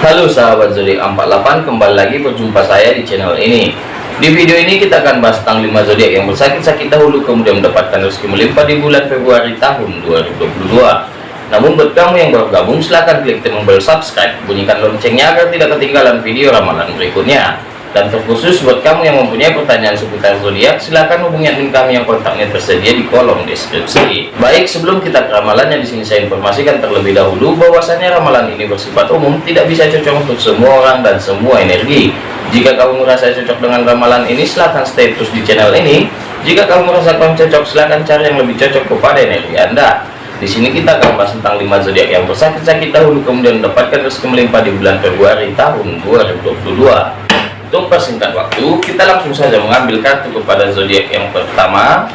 Halo sahabat zodiak 48 kembali lagi berjumpa saya di channel ini. Di video ini kita akan bahas tentang 5 zodiak yang bersakit-sakit dahulu kemudian mendapatkan rezeki melimpah di bulan Februari tahun 2022 namun buat kamu yang baru gabung silahkan klik tombol subscribe bunyikan loncengnya agar tidak ketinggalan video ramalan berikutnya dan terkhusus buat kamu yang mempunyai pertanyaan seputar zodiak, silahkan hubungi admin kami yang kontaknya tersedia di kolom deskripsi. Baik, sebelum kita ke ramalannya di sini saya informasikan terlebih dahulu bahwasanya ramalan ini bersifat umum, tidak bisa cocok untuk semua orang dan semua energi. Jika kamu merasa cocok dengan ramalan ini, silahkan stay terus di channel ini. Jika kamu merasa kurang cocok, silahkan cari yang lebih cocok kepada energi Anda. Di sini kita akan bahas tentang 5 zodiak yang bersakit-sakit dahulu kemudian mendapatkan rezeki melimpah di bulan Februari tahun 2022 untuk persingkat waktu kita langsung saja mengambil kartu kepada zodiak yang pertama.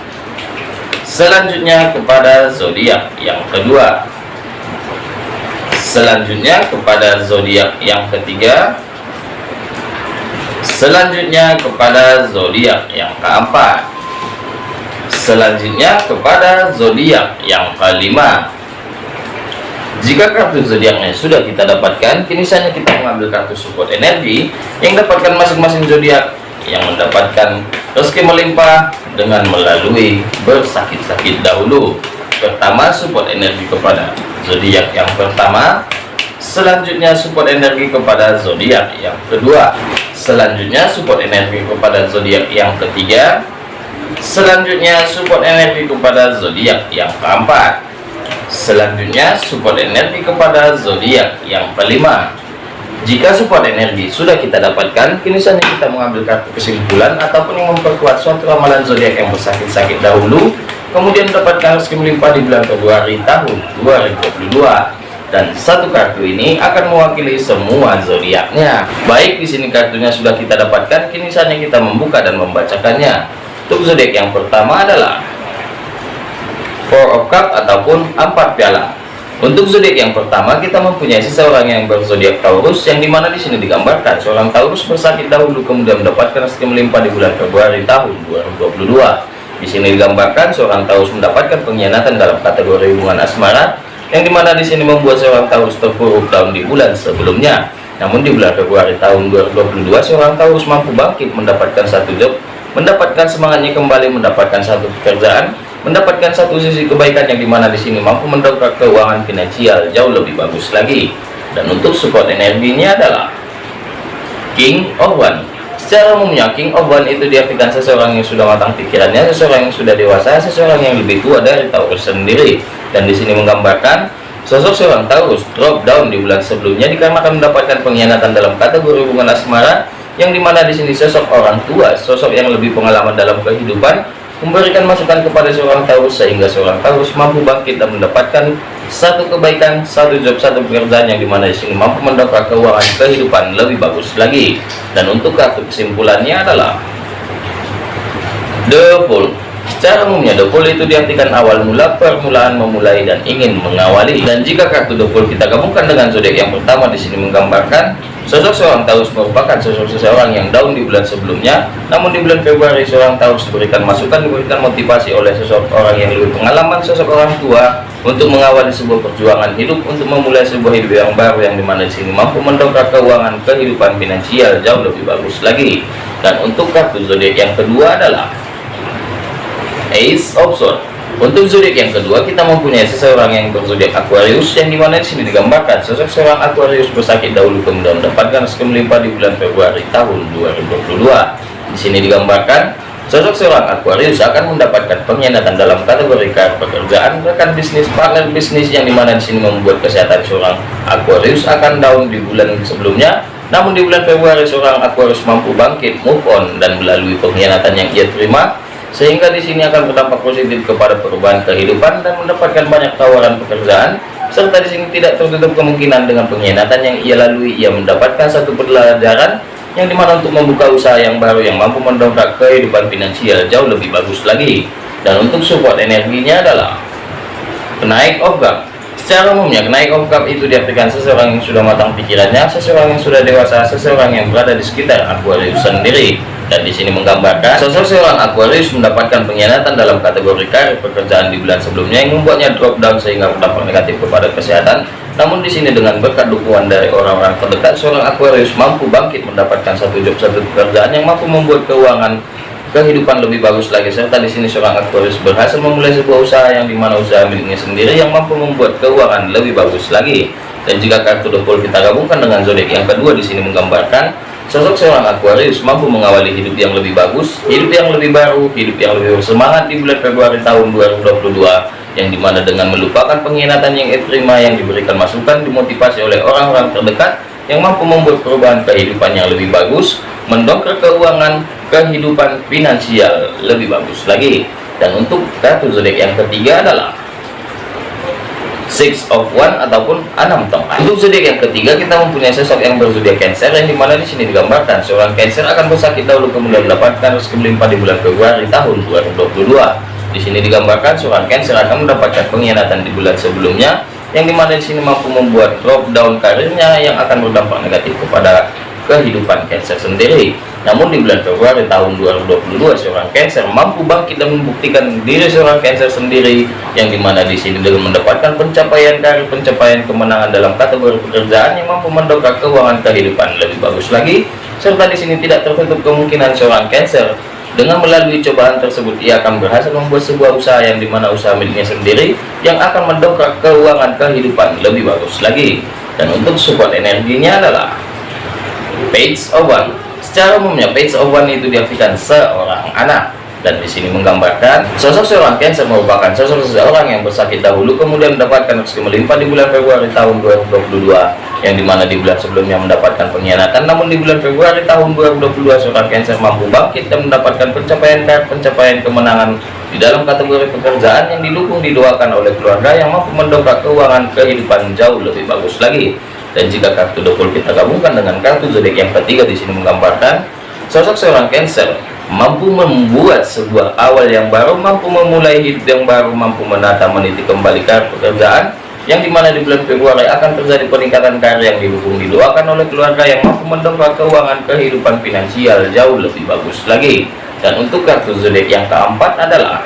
Selanjutnya kepada zodiak yang kedua. Selanjutnya kepada zodiak yang ketiga. Selanjutnya kepada zodiak yang keempat. Selanjutnya kepada zodiak yang kelima jika kartu zodiaknya sudah kita dapatkan, kini saatnya kita mengambil kartu support energi yang dapatkan masing-masing zodiak yang mendapatkan rezeki melimpah dengan melalui bersakit-sakit dahulu. Pertama, support energi kepada zodiak yang pertama. Selanjutnya, support energi kepada zodiak yang kedua. Selanjutnya, support energi kepada zodiak yang ketiga. Selanjutnya, support energi kepada zodiak yang keempat Selanjutnya support energi kepada zodiak yang kelima. Jika support energi sudah kita dapatkan, kini saatnya kita mengambil kartu kesimpulan ataupun yang memperkuat suatu ramalan zodiak yang bersakit-sakit dahulu, kemudian mendapatkan rezeki melimpah di bulan Februari tahun 2022 dan satu kartu ini akan mewakili semua zodiaknya. Baik di sini kartunya sudah kita dapatkan, kini saatnya kita membuka dan membacakannya. Untuk zodiak yang pertama adalah Four of Cup ataupun empat piala. Untuk zodiak yang pertama kita mempunyai seseorang yang berzodiak Taurus yang di mana di sini digambarkan seorang Taurus bersakit dahulu kemudian mendapatkan rezeki melimpah di bulan Februari tahun 2022. Di sini digambarkan seorang Taurus mendapatkan pengkhianatan dalam kategori hubungan asmara yang di mana di sini membuat seorang Taurus terpuruk dalam di bulan sebelumnya. Namun di bulan Februari tahun 2022 seorang Taurus mampu bangkit mendapatkan satu job, mendapatkan semangatnya kembali mendapatkan satu pekerjaan mendapatkan satu sisi kebaikan yang di mana di sini mampu mendongkrak keuangan finansial jauh lebih bagus lagi. Dan untuk support energinya adalah King of One. Secara umumnya King of One itu diartikan seseorang yang sudah matang pikirannya seseorang yang sudah dewasa seseorang yang lebih tua dari Taurus sendiri. Dan di sini menggambarkan sosok seorang Taurus drop down di bulan sebelumnya dikarenakan mendapatkan pengkhianatan dalam kategori hubungan asmara yang di mana di sini sosok orang tua sosok yang lebih pengalaman dalam kehidupan memberikan masukan kepada seorang Taurus sehingga seorang Taurus mampu bangkit dan mendapatkan satu kebaikan, satu job, satu pekerjaan yang di mana di sini mampu mendongkrak keuangan kehidupan lebih bagus lagi. Dan untuk kartu kesimpulannya adalah The Fool. Secara umumnya The Fool itu diartikan awal mula, permulaan memulai dan ingin mengawali. Dan jika kartu The Fool kita gabungkan dengan zodiak yang pertama di sini menggambarkan Sosok seorang Taurus merupakan sosok seseorang yang down di bulan sebelumnya, namun di bulan Februari seorang Taurus diberikan masukan, diberikan motivasi oleh sosok orang yang lebih pengalaman, sosok orang tua untuk mengawali sebuah perjuangan hidup, untuk memulai sebuah hidup yang baru yang di mana di sini mampu mendongkrak keuangan kehidupan finansial jauh lebih bagus lagi. Dan untuk kartu zodiak yang kedua adalah Ace of Swords. Untuk zodiak yang kedua kita mempunyai seseorang yang berzodiak Aquarius yang di mana di sini digambarkan sosok seorang Aquarius bersakit dahulu kemudian mendapatkan rezeki melimpah di bulan Februari tahun 2022. Di sini digambarkan sosok seorang Aquarius akan mendapatkan pengkhianatan dalam kategori pekerjaan, rekan bisnis, partner bisnis yang di mana di sini membuat kesehatan seorang Aquarius akan down di bulan sebelumnya. Namun di bulan Februari seorang Aquarius mampu bangkit, move on dan melalui pengkhianatan yang ia terima sehingga di sini akan berdampak positif kepada perubahan kehidupan dan mendapatkan banyak tawaran pekerjaan serta di sini tidak tertutup kemungkinan dengan pengkhianatan yang ia lalui ia mendapatkan satu pelajaran yang di mana untuk membuka usaha yang baru yang mampu mendongkrak kehidupan finansial jauh lebih bagus lagi. Dan untuk support energinya adalah penaik of cup secara umumnya kenaik cup itu diartikan seseorang yang sudah matang pikirannya seseorang yang sudah dewasa seseorang yang berada di sekitar Aquarius sendiri dan di sini menggambarkan sosok seorang Aquarius mendapatkan pengkhianatan dalam kategori karir pekerjaan di bulan sebelumnya yang membuatnya drop down sehingga berdampak negatif kepada kesehatan. Namun di sini dengan berkat dukungan dari orang-orang terdekat seorang Aquarius mampu bangkit mendapatkan satu job satu pekerjaan yang mampu membuat keuangan kehidupan lebih bagus lagi. Serta di sini seorang Aquarius berhasil memulai sebuah usaha yang di mana usaha miliknya sendiri yang mampu membuat keuangan lebih bagus lagi. Dan jika kartu The Fool kita gabungkan dengan zodiak yang kedua di sini menggambarkan sosok seorang Aquarius mampu mengawali hidup yang lebih bagus hidup yang lebih baru hidup yang lebih bersemangat di bulan Februari tahun 2022 yang di mana dengan melupakan pengkhianatan yang diterima yang diberikan masukan dimotivasi oleh orang-orang terdekat yang mampu membuat perubahan kehidupan yang lebih bagus mendongkrak keuangan kehidupan finansial lebih bagus lagi. Dan untuk kartu zodiak yang ketiga adalah six of one ataupun enam tongkat untuk zodiak yang ketiga kita mempunyai sosok yang berzodiak cancer yang di mana di sini digambarkan seorang cancer akan bersakit dahulu kemudian mendapatkan rezeki melimpah di bulan Februari tahun 2022 di sini digambarkan seorang Cancer akan mendapatkan pengkhianatan di bulan sebelumnya, yang di mana di sini mampu membuat drop down karirnya yang akan berdampak negatif kepada kehidupan Cancer sendiri. Namun di bulan Februari tahun 2022 seorang Cancer mampu bangkit dan membuktikan diri seorang Cancer sendiri yang di mana di sini dengan mendapatkan pencapaian karir, pencapaian kemenangan dalam kategori pekerjaan yang mampu mendongkrak keuangan kehidupan lebih bagus lagi. Serta di sini tidak tertutup kemungkinan seorang Cancer dengan melalui cobaan tersebut, ia akan berhasil membuat sebuah usaha yang di mana usaha miliknya sendiri yang akan mendongkrak keuangan kehidupan lebih bagus lagi. Dan untuk support energinya adalah Page One. Secara umumnya Page One itu diartikan seorang anak. Dan di sini menggambarkan sosok seorang Cancer merupakan sosok seseorang yang bersakit dahulu kemudian mendapatkan rezeki melimpah di bulan Februari tahun 2022 yang di mana di bulan sebelumnya mendapatkan pengkhianatan. Namun di bulan Februari tahun 2022 seorang Cancer mampu bangkit dan mendapatkan pencapaian pencapaian kemenangan di dalam kategori pekerjaan yang didukung didoakan oleh keluarga yang mampu mendongkrak keuangan kehidupan jauh lebih bagus lagi dan jika kartu double kita gabungkan dengan kartu zodiak yang ketiga di sini menggambarkan sosok seorang Cancer mampu membuat sebuah awal yang baru mampu memulai hidup yang baru mampu menata meniti kembali ke pekerjaan yang di mana di bulan Februari akan terjadi peningkatan karir yang didukung didoakan oleh keluarga yang mampu mendongkrak keuangan kehidupan finansial jauh lebih bagus lagi. Dan untuk kartu zodiak yang keempat adalah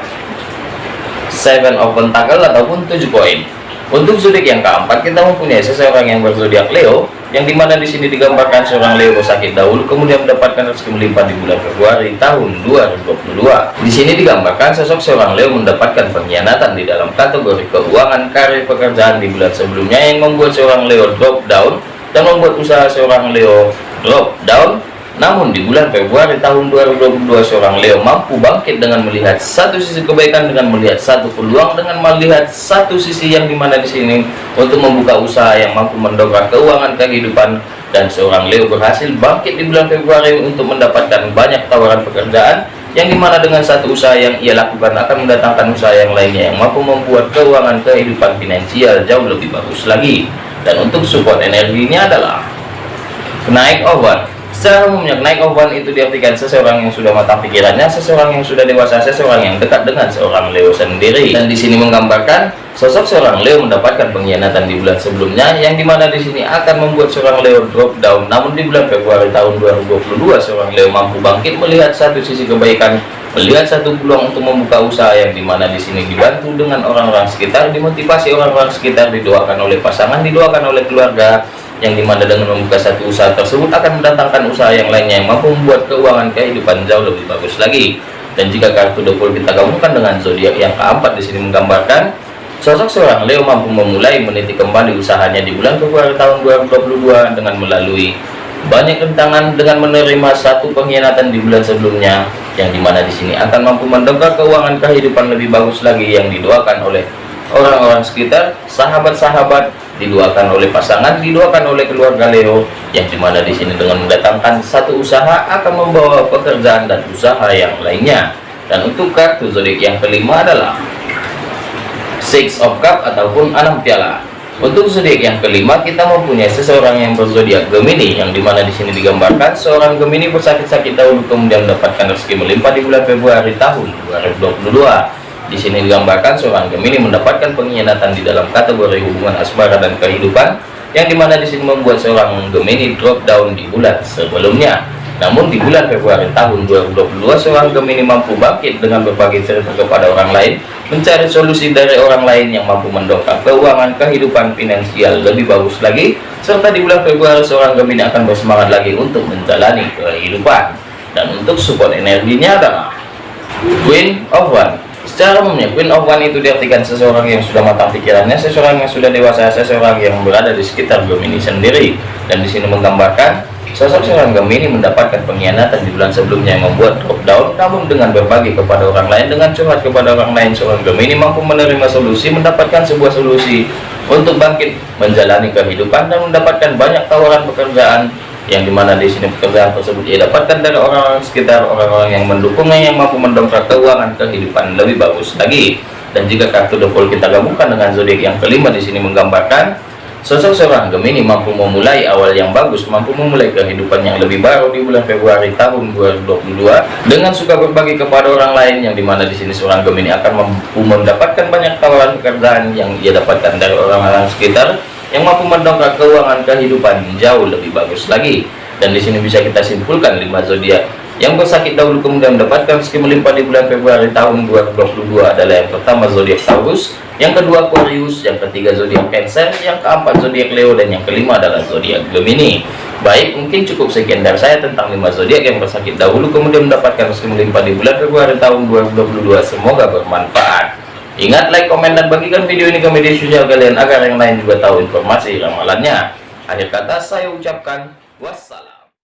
seven of pentacle ataupun tujuh koin untuk zodiak yang keempat kita mempunyai seseorang yang berzodiak Leo yang di mana di sini digambarkan seorang Leo sakit dahulu kemudian mendapatkan rezeki melimpah di bulan Februari tahun 2022 di sini digambarkan sosok seorang Leo mendapatkan pengkhianatan di dalam kategori keuangan karir pekerjaan di bulan sebelumnya yang membuat seorang Leo drop down dan membuat usaha seorang Leo drop down namun di bulan Februari tahun 2022 seorang Leo mampu bangkit dengan melihat satu sisi kebaikan dengan melihat satu peluang dengan melihat satu sisi yang di mana di sini untuk membuka usaha yang mampu mendongkrak keuangan kehidupan dan seorang Leo berhasil bangkit di bulan Februari untuk mendapatkan banyak tawaran pekerjaan yang di mana dengan satu usaha yang ia lakukan akan mendatangkan usaha yang lainnya yang mampu membuat keuangan kehidupan finansial jauh lebih bagus lagi. Dan untuk support energinya adalah naik over Secara umumnya naik ovan itu diartikan seseorang yang sudah matang pikirannya, seseorang yang sudah dewasa, seseorang yang dekat dengan seorang Leo sendiri. Dan di sini menggambarkan sosok seorang Leo mendapatkan pengkhianatan di bulan sebelumnya, yang di mana di sini akan membuat seorang Leo drop down. Namun di bulan Februari tahun 2022, seorang Leo mampu bangkit melihat satu sisi kebaikan, melihat satu peluang untuk membuka usaha yang di mana di sini dibantu dengan orang-orang sekitar, dimotivasi orang-orang sekitar, didoakan oleh pasangan, didoakan oleh keluarga yang di mana dengan membuka satu usaha tersebut akan mendatangkan usaha yang lainnya yang mampu membuat keuangan kehidupan jauh lebih bagus lagi. Dan jika kartu double kita gabungkan dengan zodiak yang keempat di sini menggambarkan sosok seorang Leo mampu memulai meniti kembali usahanya di bulan Februari tahun 2022 dengan melalui banyak rintangan dengan menerima satu pengkhianatan di bulan sebelumnya yang di mana di sini akan mampu mendongkrak keuangan kehidupan lebih bagus lagi yang didoakan oleh orang-orang sekitar sahabat-sahabat didoakan oleh pasangan didoakan oleh keluarga Leo yang di mana di sini dengan mendatangkan satu usaha akan membawa pekerjaan dan usaha yang lainnya. Dan untuk kartu zodiak yang kelima adalah six of cup ataupun enam piala. Untuk zodiak yang kelima kita mempunyai seseorang yang berzodiak Gemini yang di mana di sini digambarkan seorang Gemini bersakit-sakit dahulu kemudian mendapatkan rezeki melimpah di bulan Februari tahun 2022 di sini digambarkan seorang Gemini mendapatkan pengkhianatan di dalam kategori hubungan asmara dan kehidupan, yang di mana di sini membuat seorang Gemini drop down di bulan sebelumnya. Namun di bulan Februari tahun 2022 seorang Gemini mampu bangkit dengan berbagai cerita kepada orang lain mencari solusi dari orang lain yang mampu mendongkrak keuangan kehidupan finansial lebih bagus lagi serta di bulan Februari seorang Gemini akan bersemangat lagi untuk menjalani kehidupan dan untuk support energinya adalah Queen of One secara umumnya Queen of One itu diartikan seseorang yang sudah matang pikirannya seseorang yang sudah dewasa seseorang yang berada di sekitar Gemini sendiri. Dan di sini menggambarkan Sosok seorang Gemini mendapatkan pengkhianatan di bulan sebelumnya yang membuat drop down, namun dengan berbagi kepada orang lain, dengan curhat kepada orang lain, seorang Gemini mampu menerima solusi, mendapatkan sebuah solusi untuk bangkit menjalani kehidupan dan mendapatkan banyak tawaran pekerjaan yang di mana di sini pekerjaan tersebut ia dapatkan dari orang-orang sekitar, orang-orang yang mendukungnya yang mampu mendongkrak keuangan kehidupan lebih bagus lagi. Dan jika kartu The kita gabungkan dengan zodiak yang kelima di sini menggambarkan Sosok seorang Gemini mampu memulai awal yang bagus, mampu memulai kehidupan yang lebih baru di bulan Februari tahun 2022 dengan suka berbagi kepada orang lain yang di mana di sini seorang Gemini akan mampu mendapatkan banyak tawaran pekerjaan yang ia dapatkan dari orang-orang sekitar yang mampu mendongkrak keuangan kehidupan jauh lebih bagus lagi. Dan di sini bisa kita simpulkan lima zodiak yang bersakit dahulu kemudian mendapatkan rezeki melimpah di bulan Februari tahun 2022 adalah yang pertama zodiak Taurus, yang kedua Aquarius, yang ketiga zodiak Cancer, yang keempat zodiak Leo dan yang kelima adalah zodiak Gemini. Baik, mungkin cukup sekian dari saya tentang 5 zodiak yang bersakit dahulu kemudian mendapatkan rezeki melimpah di bulan Februari tahun 2022. Semoga bermanfaat. Ingat like, komen dan bagikan video ini ke media sosial kalian agar yang lain juga tahu informasi ramalannya. Akhir kata saya ucapkan wassalam.